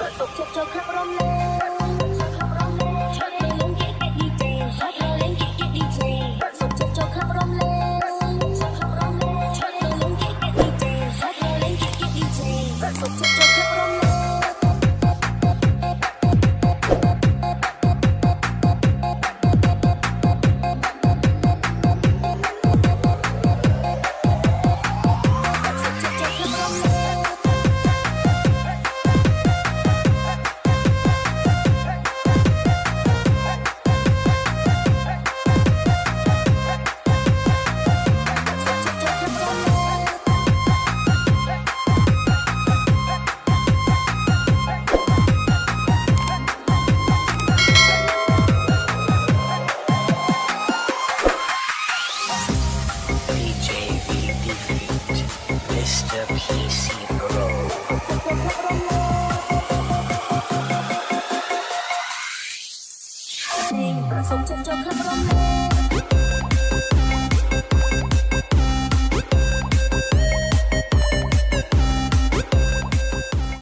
ទុកចិត្តចូលក្នុងរំលែក Hãy subscribe cho